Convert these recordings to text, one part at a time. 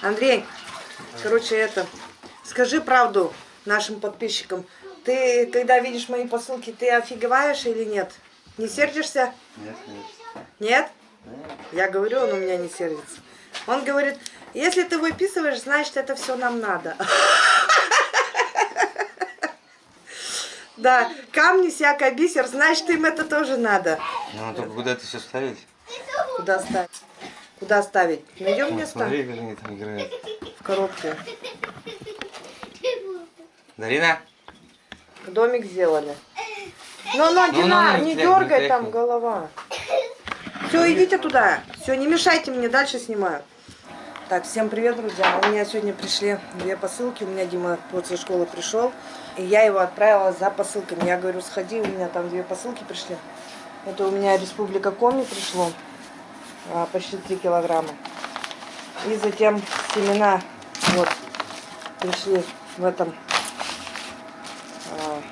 Андрей, короче, это, скажи правду нашим подписчикам. Ты, когда видишь мои посылки, ты офигеваешь или нет? Не сердишься? Нет, нет. Нет? Я говорю, он у меня не сердится. Он говорит, если ты выписываешь, значит, это все нам надо. Да, камни, всякое бисер, значит, им это тоже надо. Ну, только куда это все ставить? Куда ставить? Куда ставить? Найдем место? смотри, они там играют. В коробку. Дарина? Домик сделали. Ну, ну, Ну, Динар, ну, не дергай там голова. Все, идите туда. Все, не мешайте мне, дальше снимаю. Так, всем привет, друзья. У меня сегодня пришли две посылки. У меня Дима после школы пришел. И я его отправила за посылками. Я говорю, сходи, у меня там две посылки пришли. Это у меня Республика Коми пришло. А, почти 3 килограмма. И затем семена вот пришли в этом а,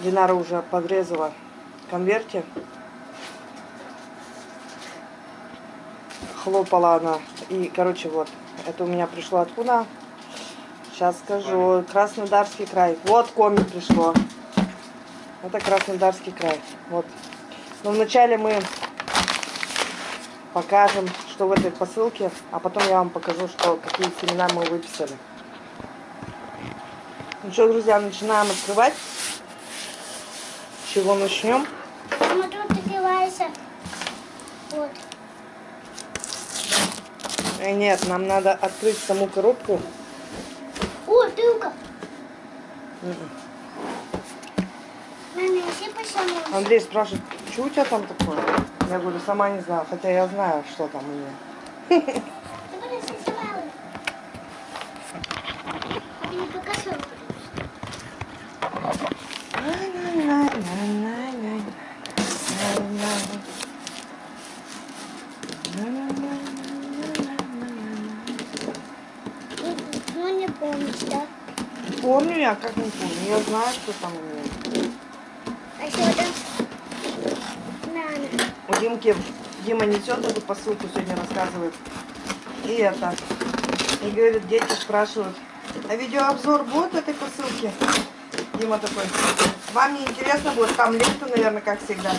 Динара уже подрезала конверте. Хлопала она. И, короче, вот. Это у меня пришло откуда? Сейчас скажу. Краснодарский край. Вот коми пришло. Это Краснодарский край. Вот. Но вначале мы покажем, что в этой посылке, а потом я вам покажу, что какие семена мы выписали. Ну что, друзья, начинаем открывать. С чего начнем? Мама, тут одевайся. Вот. Э, нет, нам надо открыть саму коробку. О, тылка. Мгм. Мама, посаму. Андрей спрашивает, что у тебя там такое? Я говорю, сама не знаю, хотя я знаю, что там у меня. Ты принеси сама. Ты не покажу. Ну, не помнишь, да? Помню я, как не помню. Я знаю, что там у меня. А что там? Нана. Димки, Дима несет эту посылку, сегодня рассказывает. И это. И говорит, дети спрашивают, а видеообзор будет этой посылки? Дима такой, вам не интересно будет? Там лента, наверное, как всегда.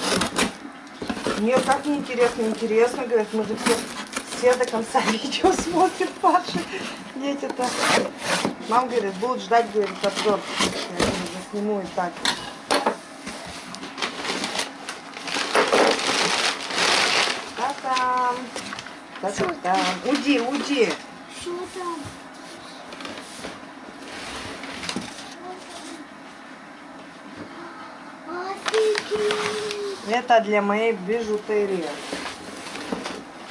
Мне как не интересно, говорит, мы же все, все до конца видео смотрят ваши дети-то. Мам говорит, будут ждать, говорит, обзор. Я говорю, засниму и так. Та-та-там. Уйди, уйди. Что там? Это для моей бижутерии.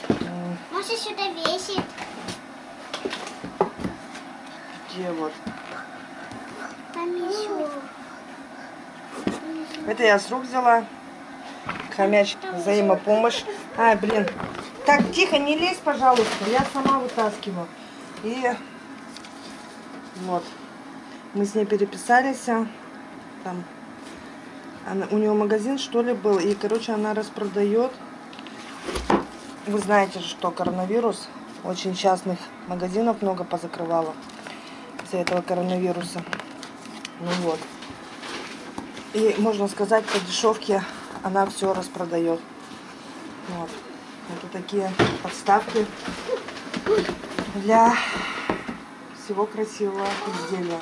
М, Может, сюда весит? Где вот? Там еще. Это я с рук взяла. Хомяч, взаимопомощь. Ай, блин. Так, тихо, не лезь, пожалуйста. Я сама вытаскиваю. И вот. Мы с ней переписались. а, Там. Она, у нее магазин, что ли, был. И, короче, она распродает. Вы знаете, что коронавирус. Очень частных магазинов много позакрывало из-за этого коронавируса. Ну вот. И можно сказать, по дешевке она все распродает. Вот. Это такие подставки для всего красивого изделия.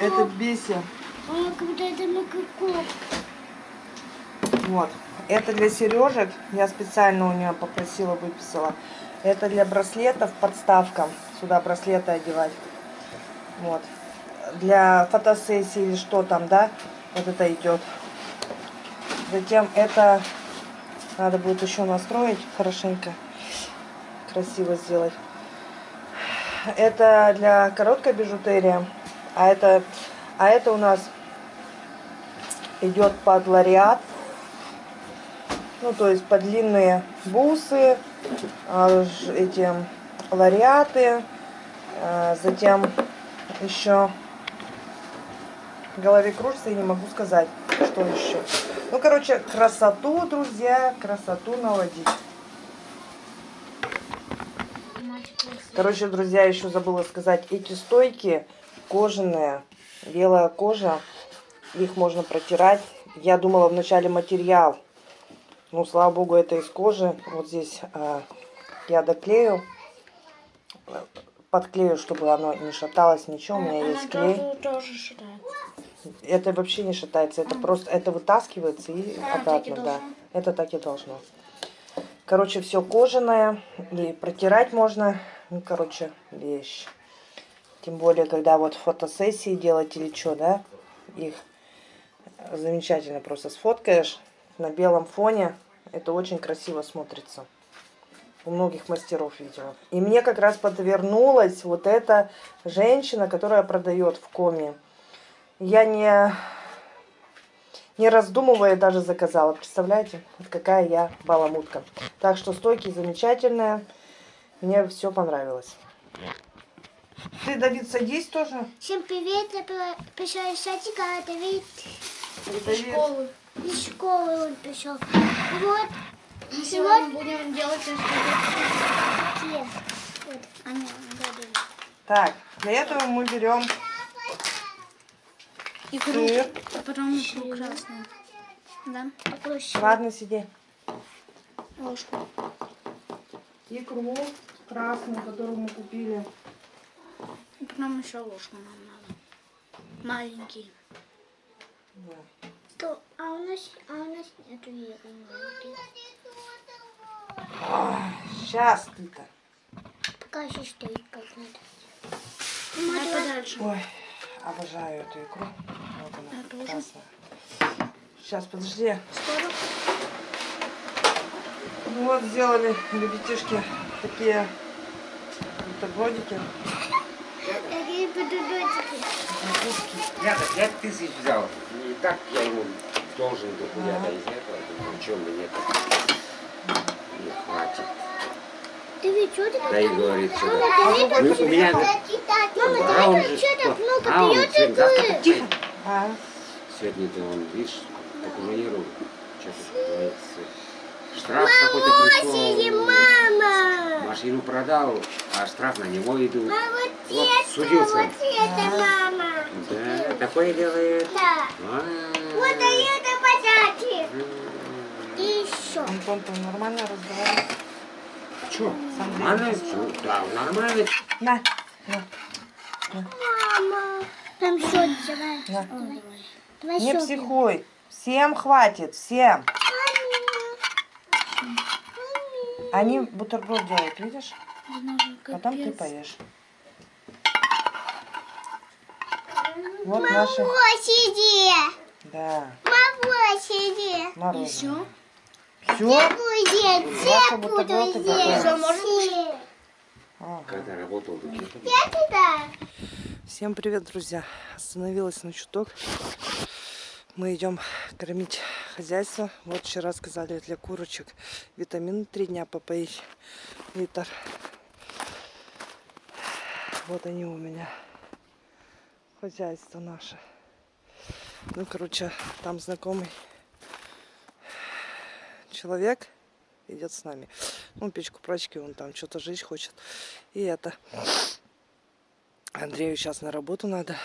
Это каком. Вот. Это для сережек. Я специально у нее попросила, выписала. Это для браслетов подставка. Сюда браслеты одевать. Вот. Для фотосессии или что там, да? Вот это идет. Затем это надо будет еще настроить хорошенько. Красиво сделать. Это для короткой бижутерии. А это, а это у нас идет под лариат. Ну, то есть под длинные бусы, а, эти лариаты, а, затем еще голове кружится и не могу сказать, что еще. Ну, короче, красоту, друзья, красоту наводить. Короче, друзья, еще забыла сказать, эти стойки кожаные, белая кожа, их можно протирать. Я думала вначале материал, ну, слава богу, это из кожи. Вот здесь а, я доклею, э, подклею, чтобы оно не шаталось, ничего, у меня есть клей. тоже считает. Это вообще не шатается, это просто, это вытаскивается и А, и обратно, да. Это так и должно. Короче, все кожаное, и протирать можно, ну, короче, вещь. Тем более, когда вот фотосессии делать или что, да, их замечательно просто сфоткаешь на белом фоне, это очень красиво смотрится. У многих мастеров видела. И мне как раз подвернулась вот эта женщина, которая продает в коме. Я не, не раздумывая даже заказала. Представляете, вот какая я баламутка. Так что стойки замечательные. Мне все понравилось. Ты, Давид, садись тоже. Всем привет, я при- пришел из садика, а Давид Давид. из школы он пришел. Вот, Сегодня будем делать. Вот. Так, для этого мы берем икру, сыр. а потом икру красную. Да, Попроще. Ладно, сиди. ложку. Икру красную, которую мы купили. И потом еще ложку нам надо. Маленький. То, а у нас, а у нас нету еды. Сейчас ты-то. Пока еще стоит как надо. Давай подальше. Ой, обожаю эту икру. Вот она, Я тоже. красная. Сейчас, подожди. Скоро. Ну вот, сделали ребятишки такие бутербродики. Такие подудочки. Я-то пять тысяч взял. И так я ему должен дохуя-то из этого. Чем мне это не хватит. Да и говорит, что Мама, да. у меня- Мама, А он ты же ведь что так что? много А он игры? Тихо. А, Сегодня-то он, видишь. Что-то творится. Штраф какой-то пришел. мама! Машину продал, а штраф на него идут. А вот Вот, это, судился. вот это мама! Да, такое делает. Да. А, Вот это подачи! м. И еще. Антон, ты нормально разговариваешь? Нормально всё? Да, нормально. На, на, Мама! Там счет давай. на. Давай Не психуй. Всем хватит, всем. Они бутерброд делают, видишь? Потом ты поешь. Вот наши, Сиди! да, Мама, сиди! мороженое. Все. Все? Будет, все есть. Всё, можно. Когда работал Всем привет, друзья! Остановилась на чуток. Мы идем кормить хозяйство. Вот вчера сказали для курочек витамин три дня попоить литр. Вот они у меня. Хозяйство наше. Ну, короче, там знакомый человек идет с нами. Ну, печку прачки, он там что-то жить хочет. И это... Андрею сейчас на работу надо.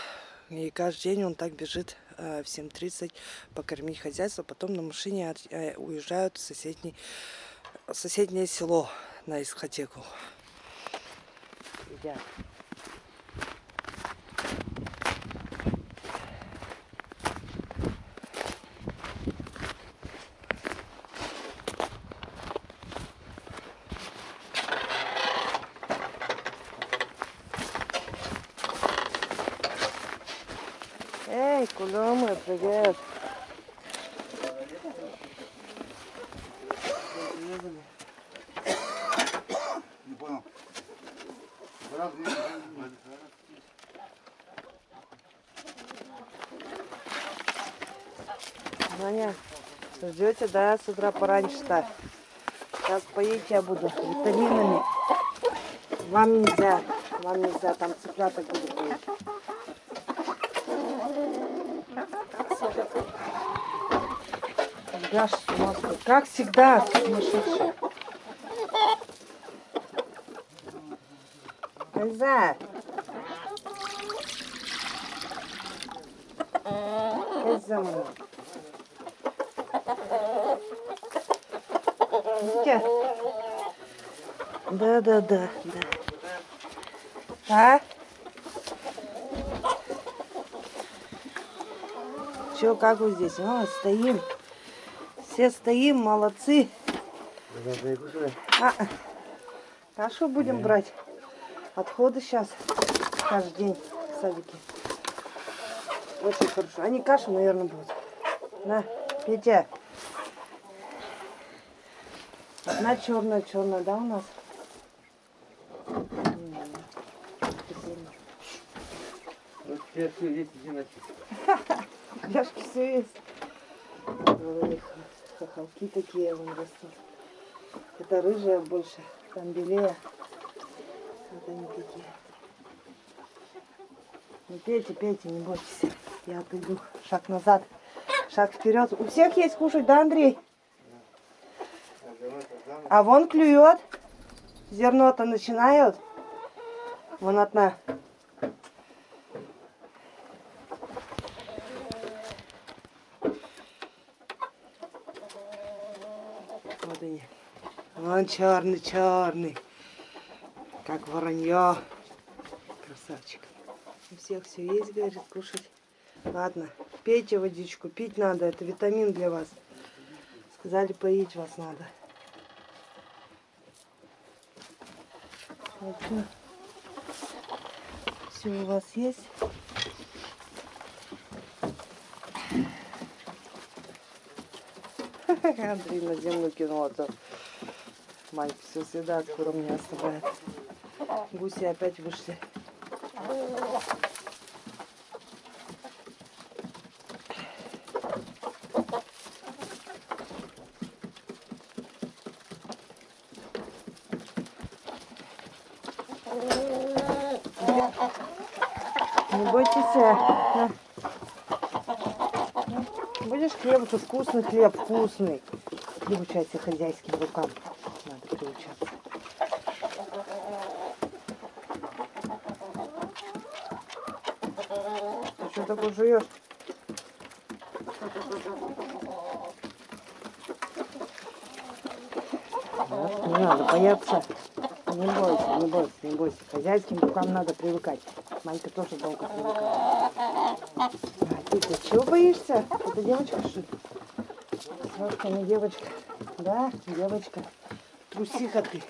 И каждый день он так бежит э, в 7.30 покормить хозяйство. Потом на машине э, уезжают в соседний, соседнее село на дискотеку. Едят. Эй, куда мы? Привет. Не понял. Ваня, ждете, да, с утра пораньше-то? Сейчас поить я буду витаминами. Вам нельзя, вам нельзя, там цыпляток буду нас тут, как всегда, сумасшедший. Коза. Коза моя. Видите? Да, да, да, да. А? Че, как вы здесь? А, стоим. Все стоим, молодцы. А, а что будем брать? Отходы сейчас каждый день в садике. Очень хорошо. Они кашу, наверное, будут. На, Петя. Одна черная, черная, да, у нас? Вот все есть, иди на Кляшки все есть. Хохолки такие вон растут. Это рыжая больше, там белее. Вот они такие. Ну пейте, пейте, не бойтесь. Я отойду. Шаг назад, шаг вперед. У всех есть кушать, да, Андрей? А вон клюет. Зерно-то начинают. Вон одна. Вот они. Вон черный, черный. Как воронье. Красавчик. У всех все есть, говорит, кушать. Ладно, пейте водичку. Пить надо, это витамин для вас. Сказали, поить вас надо. Все у вас есть. Андрей на землю кинул, мать все съедает, куром не оставляет. Гуси опять вышли. Не бойтесь. На. Будешь хлебушек, вкусный хлеб, вкусный. Приучайся хозяйским рукам. Надо приучаться. Ты что такое жуешь? Не надо бояться. Не бойся, не бойся, не бойся. Хозяйским рукам надо привыкать. Манька тоже долго привыкала. А ты, ты чего боишься? Это девочка, что ли? Сашка, не девочка. Да, девочка. Трусиха ты.